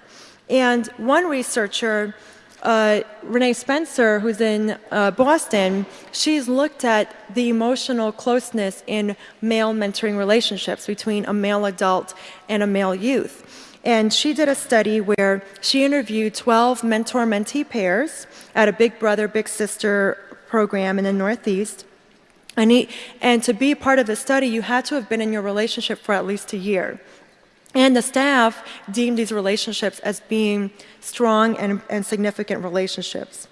And one researcher uh, Renee Spencer, who's in uh, Boston, she's looked at the emotional closeness in male mentoring relationships between a male adult and a male youth. And she did a study where she interviewed 12 mentor-mentee pairs at a Big Brother, Big Sister program in the Northeast. And, he, and to be part of the study, you had to have been in your relationship for at least a year. And the staff deemed these relationships as being strong and, and, significant relationships.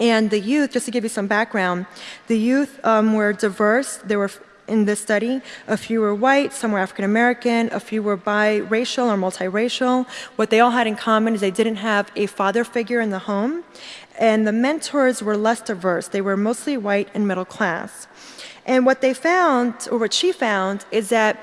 And the youth, just to give you some background, the youth um, were diverse. There were, in this study, a few were white, some were African American, a few were biracial or multiracial. What they all had in common is they didn't have a father figure in the home. And the mentors were less diverse. They were mostly white and middle class. And what they found, or what she found, is that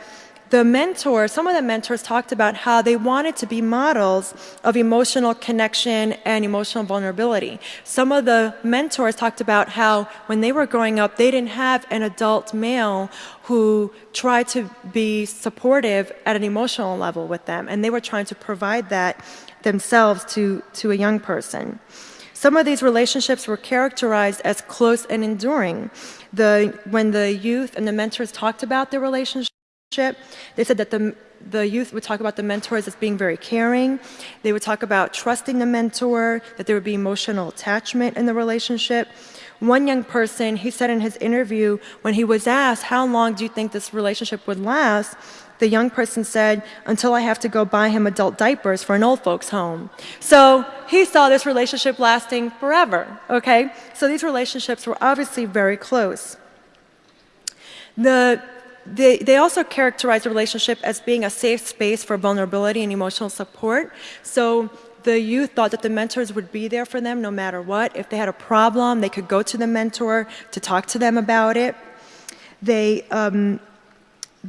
the mentors, some of the mentors talked about how they wanted to be models of emotional connection and emotional vulnerability. Some of the mentors talked about how when they were growing up, they didn't have an adult male who tried to be supportive at an emotional level with them, and they were trying to provide that themselves to, to a young person. Some of these relationships were characterized as close and enduring. The, when the youth and the mentors talked about their relationship, they said that the, the youth would talk about the mentors as being very caring. They would talk about trusting the mentor, that there would be emotional attachment in the relationship. One young person, he said in his interview, when he was asked, how long do you think this relationship would last? The young person said, until I have to go buy him adult diapers for an old folks home. So he saw this relationship lasting forever, okay? So these relationships were obviously very close. The they, they also characterize the relationship as being a safe space for vulnerability and emotional support. So the youth thought that the mentors would be there for them no matter what. If they had a problem, they could go to the mentor to talk to them about it. They, um,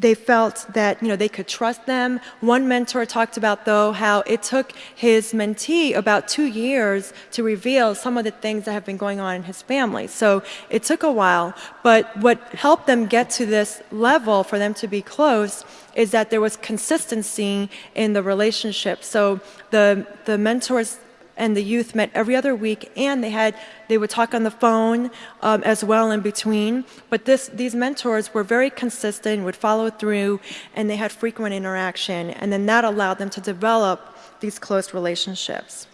they felt that you know they could trust them. One mentor talked about though how it took his mentee about two years to reveal some of the things that have been going on in his family. So it took a while, but what helped them get to this level for them to be close is that there was consistency in the relationship. So the the mentors and the youth met every other week and they had they would talk on the phone um, as well in between. But this these mentors were very consistent would follow through and they had frequent interaction. And then that allowed them to develop these close relationships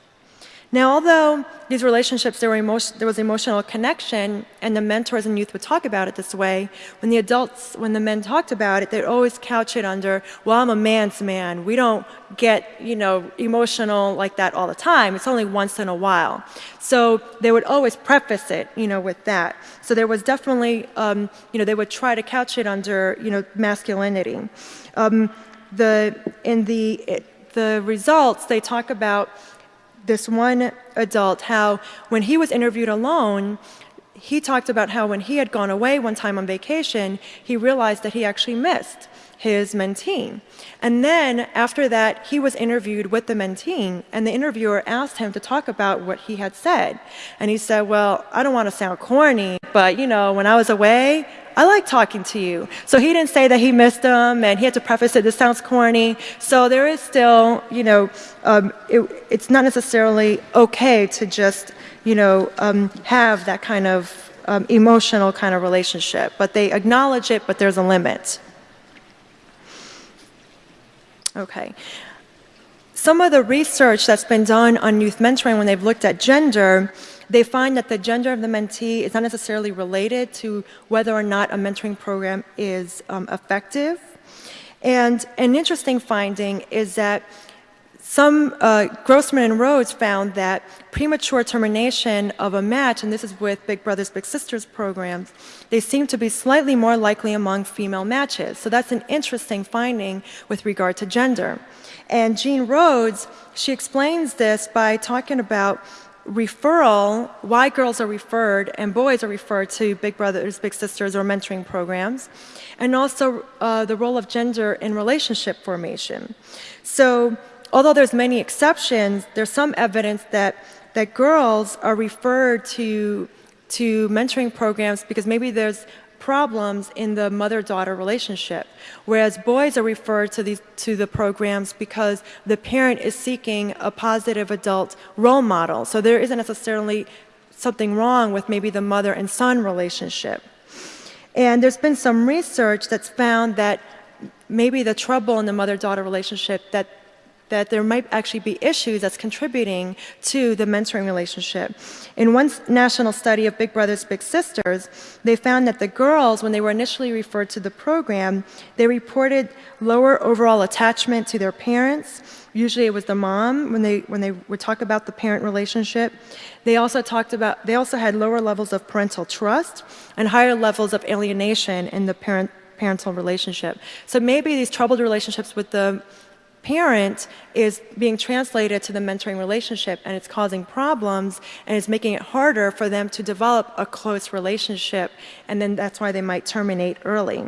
now, although these relationships, there, emotion, there, was emotional connection, and the mentors and youth would talk about it this way, when the adults, when the men talked about it, they'd always couch it under, well, I'm a man's man. We don't get, you know, emotional like that all the time. It's only once in a while. So they would always preface it, you know, with that. So there was definitely, um, you know, they would try to couch it under, you know, masculinity. Um, the, in the, the results, they talk about this one adult how when he was interviewed alone, he talked about how when he had gone away one time on vacation, he realized that he actually missed his mentee. And then after that, he was interviewed with the mentee, and the interviewer asked him to talk about what he had said. And he said, Well, I don't want to sound corny, but you know, when I was away, I like talking to you. So he didn't say that he missed them, and he had to preface it, this sounds corny. So there is still, you know, um, it, it's not necessarily okay to just, you know, um, have that kind of um, emotional kind of relationship. But they acknowledge it, but there's a limit. Okay. Some of the research that's been done on youth mentoring when they've looked at gender they find that the gender of the mentee is not necessarily related to whether or not a mentoring program is um, effective. And an interesting finding is that some uh, Grossman and Rhodes found that premature termination of a match, and this is with Big Brothers Big Sisters programs, they seem to be slightly more likely among female matches. So that's an interesting finding with regard to gender. And Jean Rhodes, she explains this by talking about referral, why girls are referred and boys are referred to Big Brothers, Big Sisters, or mentoring programs, and also uh, the role of gender in relationship formation. So, although there's many exceptions, there's some evidence that that girls are referred to to mentoring programs because maybe there's problems in the mother-daughter relationship, whereas boys are referred to, these, to the programs because the parent is seeking a positive adult role model. So there isn't necessarily something wrong with maybe the mother and son relationship. And there's been some research that's found that maybe the trouble in the mother-daughter relationship that that there might actually be issues that's contributing to the mentoring relationship. In one national study of Big Brothers Big Sisters, they found that the girls, when they were initially referred to the program, they reported lower overall attachment to their parents. Usually it was the mom when they, when they would talk about the parent relationship. They also talked about, they also had lower levels of parental trust and higher levels of alienation in the parent parental relationship. So maybe these troubled relationships with the parent is being translated to the mentoring relationship and it's causing problems and it's making it harder for them to develop a close relationship and then that's why they might terminate early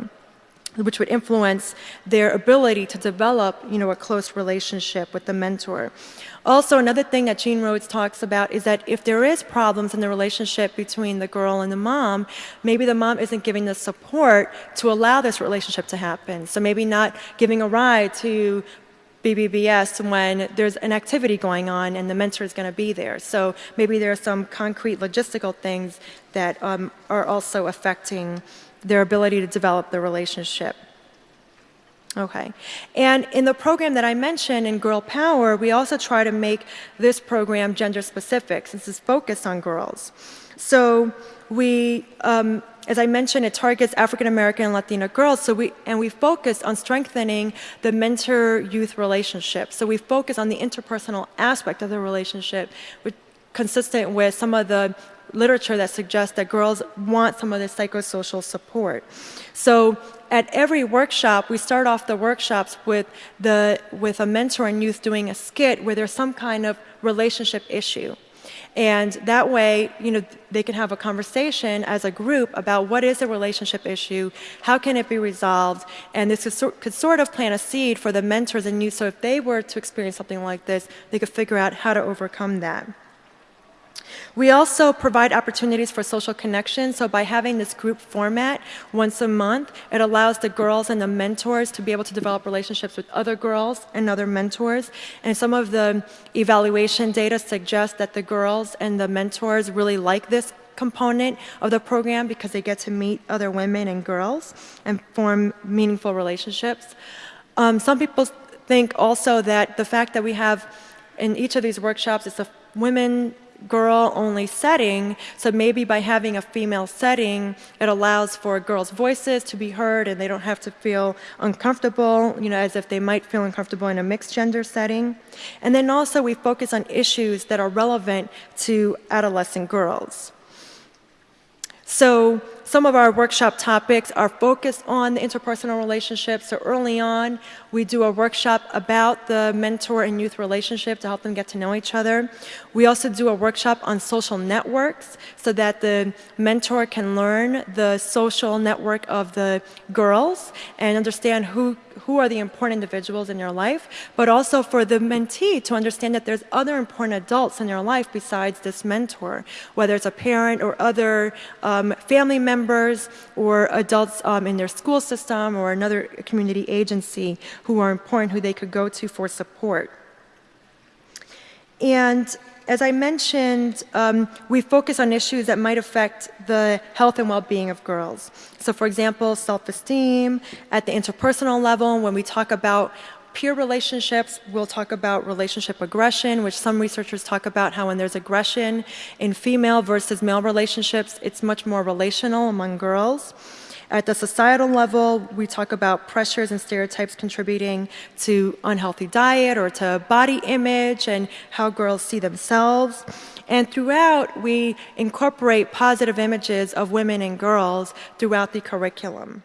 which would influence their ability to develop you know a close relationship with the mentor. Also another thing that Jean Rhodes talks about is that if there is problems in the relationship between the girl and the mom maybe the mom isn't giving the support to allow this relationship to happen. So maybe not giving a ride to BBBS when there's an activity going on and the mentor is going to be there. So maybe there are some concrete logistical things that um, are also affecting their ability to develop the relationship. Okay. And in the program that I mentioned in Girl Power, we also try to make this program gender specific since it's focused on girls. So we um, as I mentioned, it targets African American and Latina girls. So we and we focus on strengthening the mentor-youth relationship. So we focus on the interpersonal aspect of the relationship, which consistent with some of the literature that suggests that girls want some of this psychosocial support. So at every workshop, we start off the workshops with, the, with a mentor and youth doing a skit where there's some kind of relationship issue. And that way, you know, they can have a conversation as a group about what is a relationship issue, how can it be resolved, and this could sort of plant a seed for the mentors and youth. So if they were to experience something like this, they could figure out how to overcome that. We also provide opportunities for social connection. So by having this group format once a month, it allows the girls and the mentors to be able to develop relationships with other girls and other mentors. And some of the evaluation data suggests that the girls and the mentors really like this component of the program because they get to meet other women and girls and form meaningful relationships. Um, some people think also that the fact that we have in each of these workshops, it's a women girl only setting. So maybe by having a female setting, it allows for girls' voices to be heard and they don't have to feel uncomfortable, you know, as if they might feel uncomfortable in a mixed gender setting. And then also we focus on issues that are relevant to adolescent girls. So some of our workshop topics are focused on the interpersonal relationships. So early on, we do a workshop about the mentor and youth relationship to help them get to know each other. We also do a workshop on social networks so that the mentor can learn the social network of the girls and understand who who are the important individuals in your life, but also for the mentee to understand that there's other important adults in your life besides this mentor, whether it's a parent or other um, family members or adults um, in their school system or another community agency who are important, who they could go to for support. And as I mentioned, um, we focus on issues that might affect the health and well-being of girls. So for example, self-esteem, at the interpersonal level, when we talk about peer relationships, we'll talk about relationship aggression, which some researchers talk about how when there's aggression in female versus male relationships, it's much more relational among girls. At the societal level, we talk about pressures and stereotypes contributing to unhealthy diet or to body image and how girls see themselves. And throughout, we incorporate positive images of women and girls throughout the curriculum.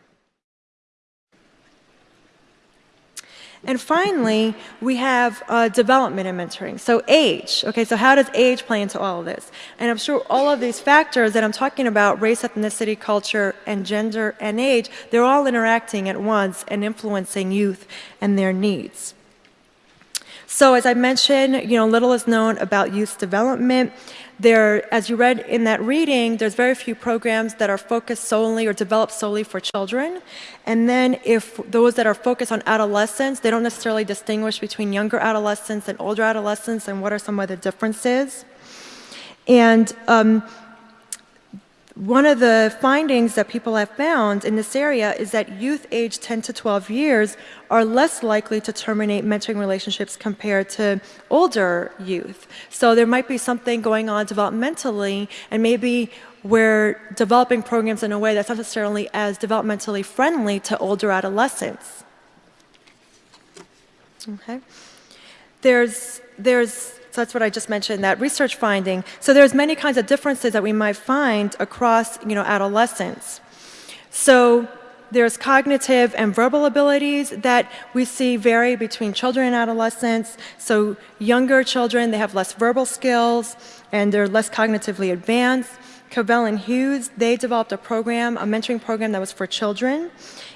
And finally, we have uh, development and mentoring. So age, okay, so how does age play into all of this? And I'm sure all of these factors that I'm talking about, race, ethnicity, culture, and gender and age, they're all interacting at once and influencing youth and their needs. So as I mentioned, you know, little is known about youth development. There, as you read in that reading, there's very few programs that are focused solely or developed solely for children. And then if those that are focused on adolescents, they don't necessarily distinguish between younger adolescents and older adolescents and what are some of the differences. And um, one of the findings that people have found in this area is that youth aged 10 to 12 years are less likely to terminate mentoring relationships compared to older youth. So there might be something going on developmentally, and maybe we're developing programs in a way that's not necessarily as developmentally friendly to older adolescents. Okay. There's, there's so that's what I just mentioned, that research finding. So there's many kinds of differences that we might find across, you know, adolescence. So there's cognitive and verbal abilities that we see vary between children and adolescents. So younger children, they have less verbal skills and they're less cognitively advanced. Cavell and Hughes, they developed a program, a mentoring program that was for children,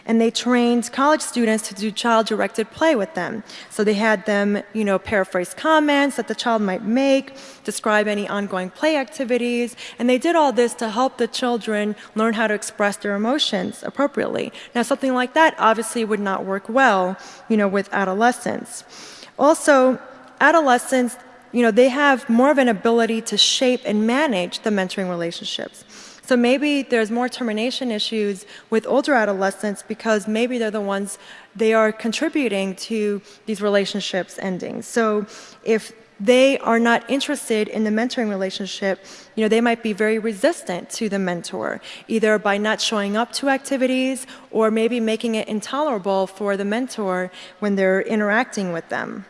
and they trained college students to do child-directed play with them. So they had them, you know, paraphrase comments that the child might make, describe any ongoing play activities, and they did all this to help the children learn how to express their emotions appropriately. Now, something like that obviously would not work well, you know, with adolescents. Also, adolescents you know, they have more of an ability to shape and manage the mentoring relationships. So maybe there's more termination issues with older adolescents because maybe they're the ones, they are contributing to these relationships ending. So if they are not interested in the mentoring relationship, you know, they might be very resistant to the mentor, either by not showing up to activities or maybe making it intolerable for the mentor when they're interacting with them.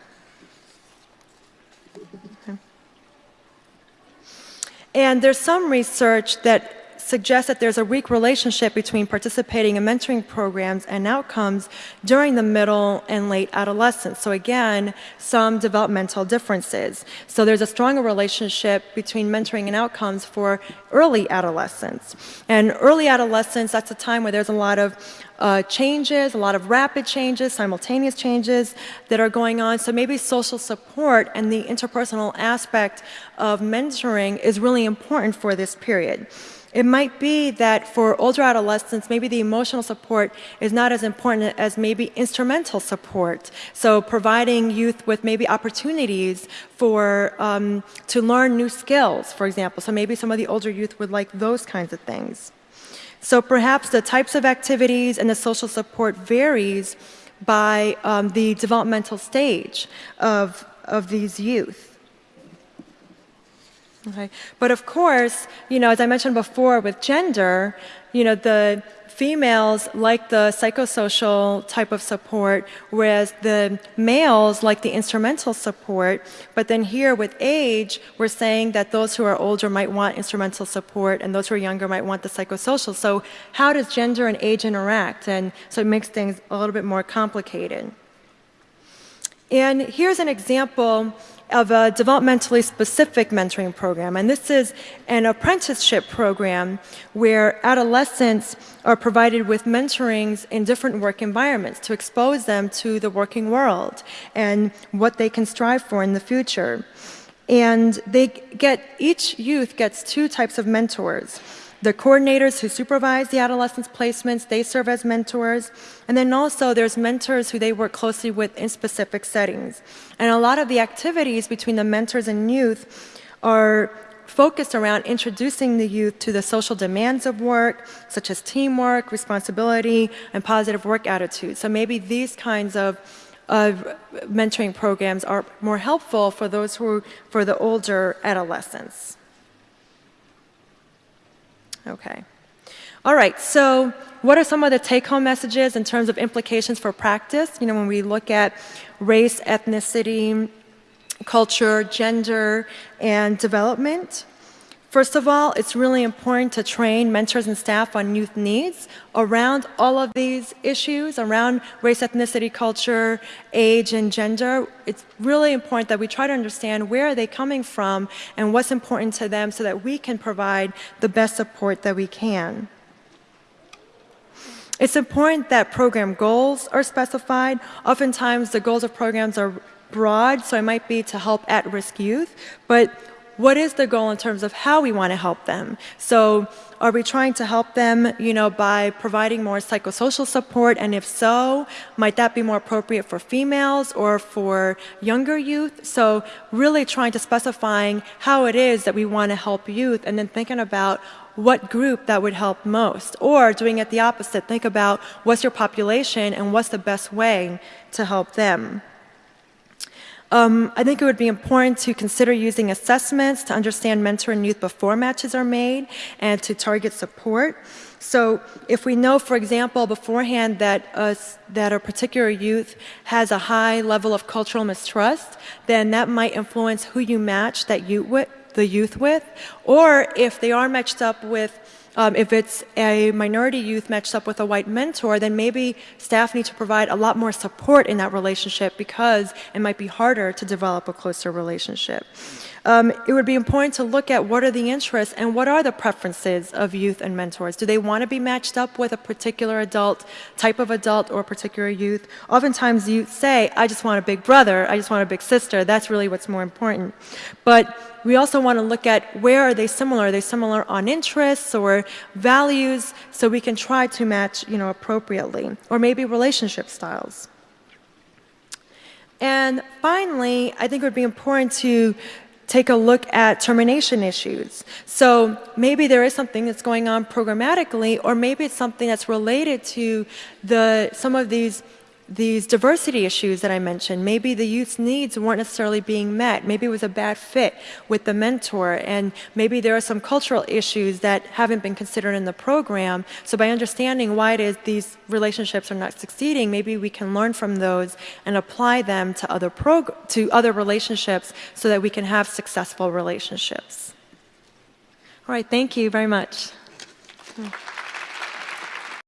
And there's some research that suggests that there's a weak relationship between participating in mentoring programs and outcomes during the middle and late adolescence. So again, some developmental differences. So there's a stronger relationship between mentoring and outcomes for early adolescence. And early adolescence, that's a time where there's a lot of uh, changes, a lot of rapid changes, simultaneous changes that are going on. So maybe social support and the interpersonal aspect of mentoring is really important for this period. It might be that for older adolescents, maybe the emotional support is not as important as maybe instrumental support. So providing youth with maybe opportunities for um, to learn new skills, for example. So maybe some of the older youth would like those kinds of things. So perhaps the types of activities and the social support varies by um, the developmental stage of, of these youth. Okay. But of course, you know, as I mentioned before with gender, you know, the females like the psychosocial type of support, whereas the males like the instrumental support. But then here with age, we're saying that those who are older might want instrumental support and those who are younger might want the psychosocial. So how does gender and age interact? And so it makes things a little bit more complicated. And here's an example of a developmentally specific mentoring program. And this is an apprenticeship program where adolescents are provided with mentorings in different work environments to expose them to the working world and what they can strive for in the future. And they get, each youth gets two types of mentors. The coordinators who supervise the adolescents' placements, they serve as mentors. And then also there's mentors who they work closely with in specific settings. And a lot of the activities between the mentors and youth are focused around introducing the youth to the social demands of work, such as teamwork, responsibility, and positive work attitudes. So maybe these kinds of, of mentoring programs are more helpful for those who, for the older adolescents. Okay. All right, so what are some of the take-home messages in terms of implications for practice? You know, when we look at race, ethnicity, culture, gender, and development. First of all, it's really important to train mentors and staff on youth needs around all of these issues, around race, ethnicity, culture, age, and gender. It's really important that we try to understand where are they coming from and what's important to them so that we can provide the best support that we can. It's important that program goals are specified. Oftentimes the goals of programs are broad, so it might be to help at-risk youth, but what is the goal in terms of how we want to help them? So are we trying to help them, you know, by providing more psychosocial support? And if so, might that be more appropriate for females or for younger youth? So really trying to specifying how it is that we want to help youth and then thinking about what group that would help most. Or doing it the opposite, think about what's your population and what's the best way to help them. Um, I think it would be important to consider using assessments to understand mentor and youth before matches are made and to target support. So if we know, for example, beforehand that a, that a particular youth has a high level of cultural mistrust, then that might influence who you match that youth with, the youth with. Or if they are matched up with um, if it's a minority youth matched up with a white mentor, then maybe staff need to provide a lot more support in that relationship because it might be harder to develop a closer relationship. Um, it would be important to look at what are the interests and what are the preferences of youth and mentors. Do they want to be matched up with a particular adult, type of adult, or particular youth? Oftentimes youth say, I just want a big brother, I just want a big sister. That's really what's more important. But we also want to look at where are they similar? Are they similar on interests or values so we can try to match you know, appropriately? Or maybe relationship styles. And finally, I think it would be important to take a look at termination issues. So maybe there is something that's going on programmatically, or maybe it's something that's related to the, some of these these diversity issues that I mentioned, maybe the youth's needs weren't necessarily being met. Maybe it was a bad fit with the mentor, and maybe there are some cultural issues that haven't been considered in the program. So by understanding why it is these relationships are not succeeding, maybe we can learn from those and apply them to other to other relationships so that we can have successful relationships. All right, thank you very much. Hmm.